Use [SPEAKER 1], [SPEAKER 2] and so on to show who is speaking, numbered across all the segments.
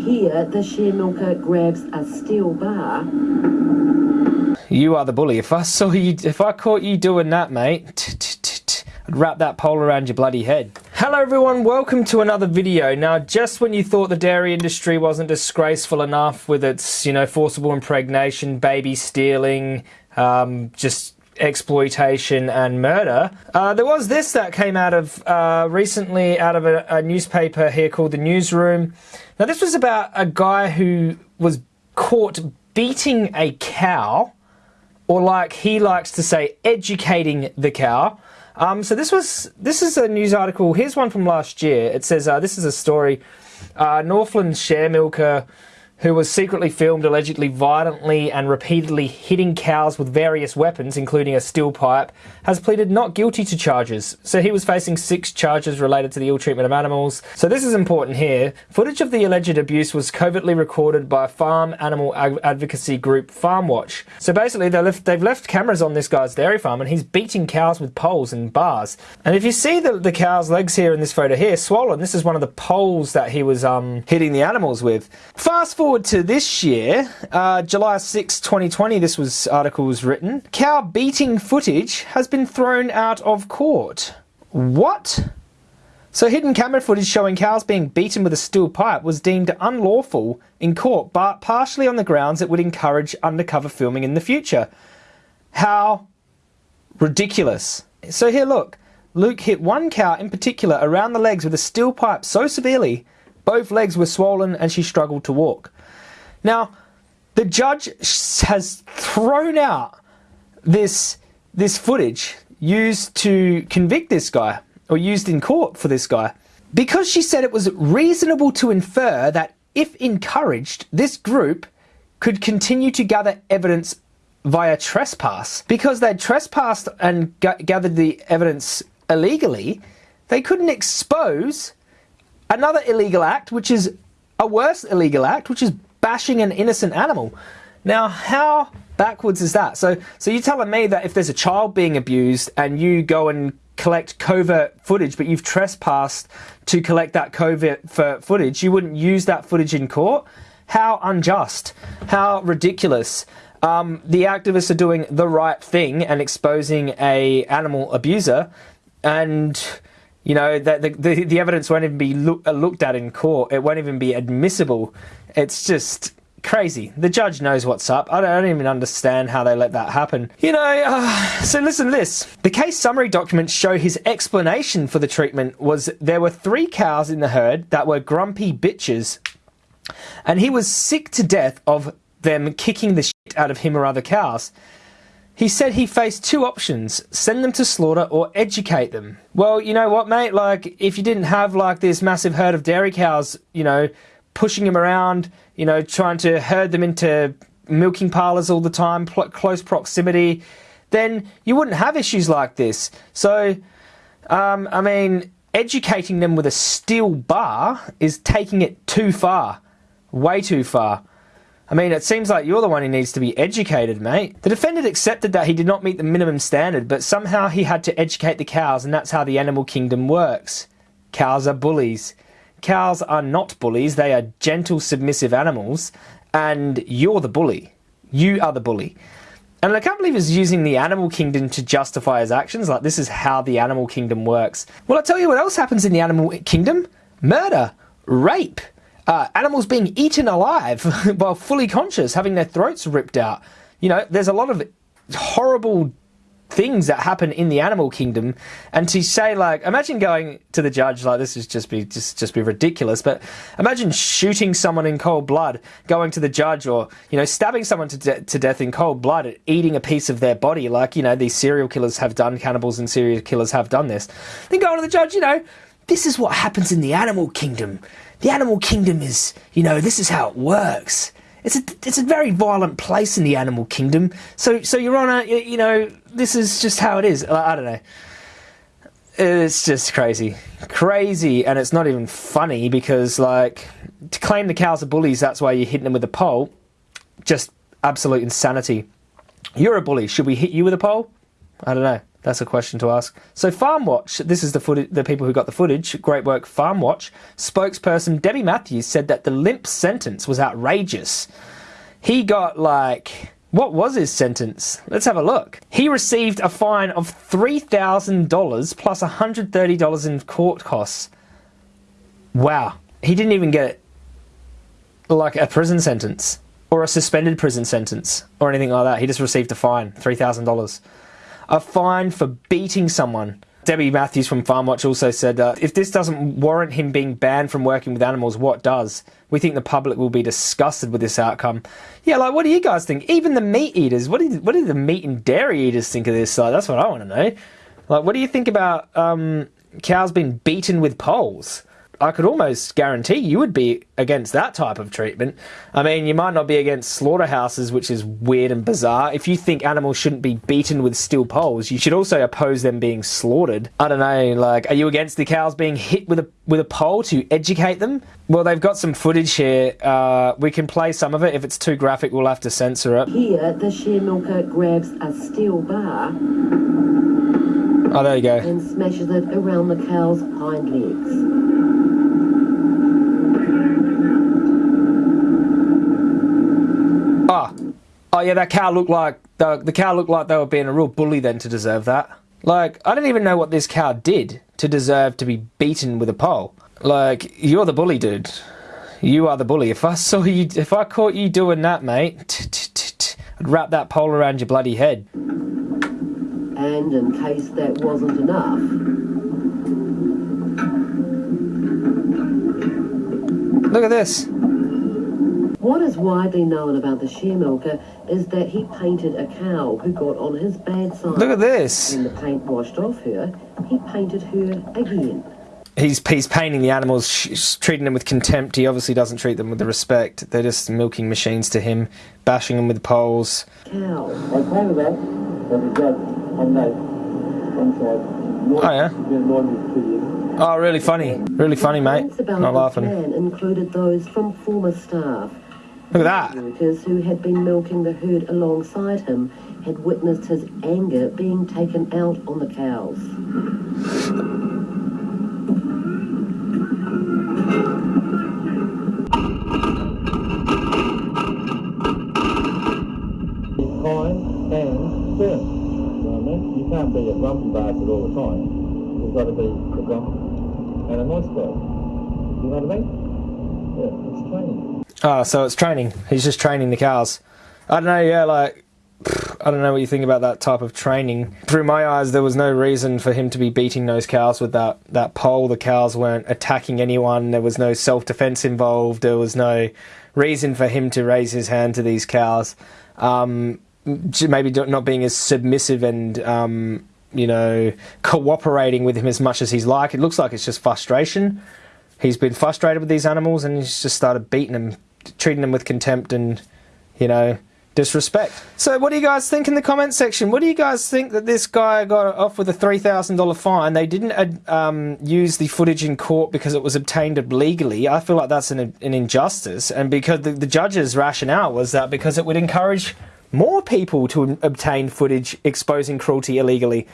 [SPEAKER 1] Here, the share milker grabs a steel bar.
[SPEAKER 2] You are the bully. If I saw you, if I caught you doing that, mate, I'd wrap that pole around your bloody head. Hello everyone, welcome to another video. Now, just when you thought the dairy industry wasn't disgraceful enough with its, you know, forcible impregnation, baby stealing, um, just exploitation and murder. Uh, there was this that came out of uh, recently out of a, a, newspaper here called the Newsroom. Now this was about a guy who was caught beating a cow, or like he likes to say, educating the cow. Um, so this was this is a news article. Here's one from last year. It says uh, this is a story. Uh, Northland share milker who was secretly filmed allegedly violently and repeatedly hitting cows with various weapons, including a steel pipe, has pleaded not guilty to charges. So he was facing six charges related to the ill treatment of animals. So this is important here. Footage of the alleged abuse was covertly recorded by farm animal advocacy group FarmWatch. So basically they left, they've left cameras on this guy's dairy farm and he's beating cows with poles and bars. And if you see the, the cow's legs here in this photo here, swollen, this is one of the poles that he was um, hitting the animals with. Fast forward forward to this year, uh, July 6, 2020, this was article was written. Cow beating footage has been thrown out of court. What? So hidden camera footage showing cows being beaten with a steel pipe was deemed unlawful in court, but partially on the grounds it would encourage undercover filming in the future. How ridiculous. So here look, Luke hit one cow in particular around the legs with a steel pipe so severely both legs were swollen and she struggled to walk. Now, the judge has thrown out this this footage used to convict this guy or used in court for this guy because she said it was reasonable to infer that if encouraged this group could continue to gather evidence via trespass. Because they'd trespassed and gathered the evidence illegally they couldn't expose another illegal act which is a worse illegal act which is bashing an innocent animal. Now, how backwards is that? So, so you're telling me that if there's a child being abused and you go and collect covert footage, but you've trespassed to collect that covert footage, you wouldn't use that footage in court? How unjust. How ridiculous. Um, the activists are doing the right thing and exposing a animal abuser and you know that the, the, the, evidence won't even be look, uh, looked at in court it won't even be admissible it's just crazy. The judge knows what's up. I don't, I don't, even understand how they let that happen. You know, uh, so listen to this. The case summary documents show his explanation for the treatment was there were three cows in the herd that were grumpy bitches, and he was sick to death of them kicking the shit out of him or other cows. He said he faced two options, send them to slaughter or educate them. Well, you know what, mate? Like, if you didn't have, like, this massive herd of dairy cows, you know, pushing them around, you know, trying to herd them into milking parlours all the time, close proximity, then you wouldn't have issues like this. So, um, I mean, educating them with a steel bar is taking it too far, way too far. I mean, it seems like you're the one who needs to be educated, mate. The defendant accepted that he did not meet the minimum standard, but somehow he had to educate the cows, and that's how the animal kingdom works. Cows are bullies. Cows are not bullies, they are gentle, submissive animals, and you're the bully. You are the bully. And I can't believe he's using the animal kingdom to justify his actions. Like, this is how the animal kingdom works. Well, I'll tell you what else happens in the animal kingdom murder, rape, uh, animals being eaten alive while fully conscious, having their throats ripped out. You know, there's a lot of horrible things that happen in the animal kingdom. And to say like imagine going to the judge like this is just be just just be ridiculous but imagine shooting someone in cold blood going to the judge or you know stabbing someone to, de to death in cold blood eating a piece of their body like you know these serial killers have done cannibals and serial killers have done this. Then going to the judge you know this is what happens in the animal kingdom the animal kingdom is you know this is how it works it's a it's a very violent place in the animal kingdom. So so Your Honour, you know this is just how it is. I don't know. It's just crazy, crazy, and it's not even funny because like to claim the cows are bullies, that's why you're hitting them with a pole. Just absolute insanity. You're a bully. Should we hit you with a pole? I don't know. That's a question to ask. So Farm Watch, this is the footage, the people who got the footage. Great work, Farm Watch. Spokesperson Debbie Matthews said that the limp sentence was outrageous. He got like what was his sentence? Let's have a look. He received a fine of $3,000 plus $130 in court costs. Wow. He didn't even get like a prison sentence or a suspended prison sentence or anything like that. He just received a fine, $3,000. A fine for beating someone. Debbie Matthews from Farm Watch also said that if this doesn't warrant him being banned from working with animals, what does? We think the public will be disgusted with this outcome. Yeah, like what do you guys think? Even the meat eaters, what do what do the meat and dairy eaters think of this? Like that's what I want to know. Like, what do you think about um, cows being beaten with poles? I could almost guarantee you would be against that type of treatment. I mean, you might not be against slaughterhouses, which is weird and bizarre. If you think animals shouldn't be beaten with steel poles, you should also oppose them being slaughtered. I don't know, like, are you against the cows being hit with a with a pole to educate them? Well, they've got some footage here. Uh, we can play some of it. If it's too graphic, we'll have to censor it.
[SPEAKER 1] Here, the share milker grabs a steel bar
[SPEAKER 2] Oh, there you go.
[SPEAKER 1] and smashes it around the cow's hind legs.
[SPEAKER 2] Oh yeah, that cow looked like the the cow looked like they were being a real bully then to deserve that. Like, I don't even know what this cow did to deserve to be beaten with a pole. Like, you're the bully, dude. You are the bully. If I saw you, if I caught you doing that, mate, I'd wrap that pole around your bloody head.
[SPEAKER 1] And in case that wasn't enough,
[SPEAKER 2] Look at this.
[SPEAKER 1] What is widely known about the share milker is that he painted a cow who got on his bad side.
[SPEAKER 2] Look at this.
[SPEAKER 1] When the paint washed off her, he painted her again.
[SPEAKER 2] He's he's painting the animals, sh- treating them with contempt. He obviously doesn't treat them with the respect. They're just milking machines to him, bashing them with poles.
[SPEAKER 1] Cow.
[SPEAKER 3] I painted that, but the judge on that one side.
[SPEAKER 2] Oh, yeah?
[SPEAKER 3] Been annoyed me for two years.
[SPEAKER 2] Oh, really funny, really funny, mate.
[SPEAKER 1] Complaints about
[SPEAKER 2] Not
[SPEAKER 1] the
[SPEAKER 2] laughing.
[SPEAKER 1] plan included those from former staff.
[SPEAKER 2] Look at that.
[SPEAKER 1] Workers who had been milking the herd alongside him had witnessed his anger being taken out on the cows.
[SPEAKER 3] Kind and firm. You know what I mean? You can't be a grumpy bastard all the time. You've got to be a grump and a nice guy. You know what I mean? Yeah, it's training.
[SPEAKER 2] Oh, so it's training. He's just training the cows. I don't know, yeah, like, I don't know what you think about that type of training. Through my eyes, there was no reason for him to be beating those cows with that, that pole. The cows weren't attacking anyone. There was no self defense involved. There was no reason for him to raise his hand to these cows. Um, maybe not being as submissive and, um, you know, cooperating with him as much as he's like. It looks like it's just frustration he's been frustrated with these animals and he's just started beating them, treating them with contempt and, you know, disrespect. So, what do you guys think in the comment section? What do you guys think that this guy got off with a $3,000 fine? They didn't uh, um, use the footage in court because it was obtained illegally. I feel like that's an, an injustice. And because the, the judge's rationale was that because it would encourage more people to obtain footage exposing cruelty illegally.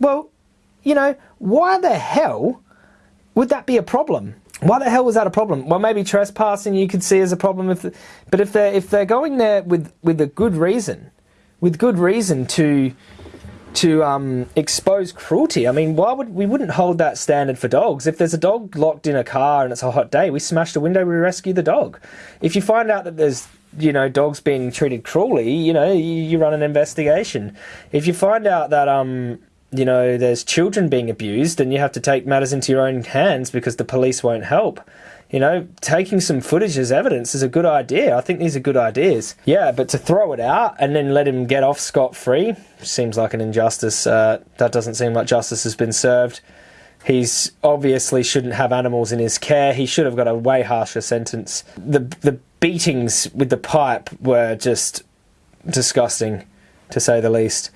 [SPEAKER 2] Well, you know, why the hell would that be a problem? Why the hell was that a problem? Well, maybe trespassing you could see as a problem, if, but if they're if they're going there with with a good reason, with good reason to to um, expose cruelty. I mean, why would we wouldn't hold that standard for dogs? If there's a dog locked in a car and it's a hot day, we smash the window, we rescue the dog. If you find out that there's you know dogs being treated cruelly, you know you, you run an investigation. If you find out that um you know there's children being abused, and you have to take matters into your own hands because the police won't help. You know, taking some footage as evidence is a good idea. I think these are good ideas. Yeah, but to throw it out and then let him get off scot free seems like an injustice. Uh, that doesn't seem like justice has been served. He's obviously shouldn't have animals in his care. He should have got a way harsher sentence. The the beatings with the pipe were just disgusting, to say the least.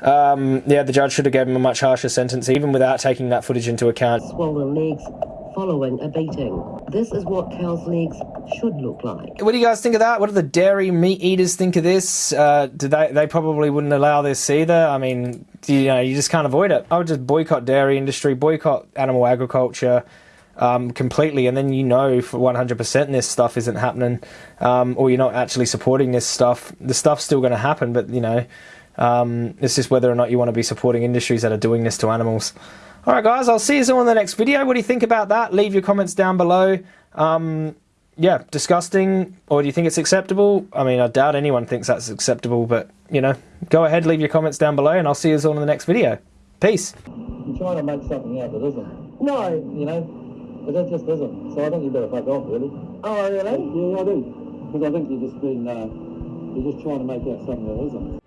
[SPEAKER 2] Um, yeah, the judge should have given him a much harsher sentence, even without taking that footage into account.
[SPEAKER 1] Swollen legs following a beating. This is what cows' legs should look like.
[SPEAKER 2] What do you guys think of that? What do the dairy meat eaters think of this? Uh, do they? They probably wouldn't allow this either. I mean, you know you just can't avoid it. I would just boycott dairy industry, boycott animal agriculture. Um, completely, and then you know for 100% this stuff isn't happening, um, or you're not actually supporting this stuff. The stuff's still going to happen, but you know, um, it's just whether or not you want to be supporting industries that are doing this to animals. All right, guys, I'll see you all in the next video. What do you think about that? Leave your comments down below. Um, yeah, disgusting, or do you think it's acceptable? I mean, I doubt anyone thinks that's acceptable, but you know, go ahead, leave your comments down below, and I'll see you all in the next video. Peace.
[SPEAKER 3] You're trying to make something out that isn't.
[SPEAKER 1] No.
[SPEAKER 3] You know? But that just isn't. So I think you better fuck off, really.
[SPEAKER 1] Oh, really?
[SPEAKER 3] Yeah, I do. Because I think you're just being, uh, you're just trying to make out something that isn't.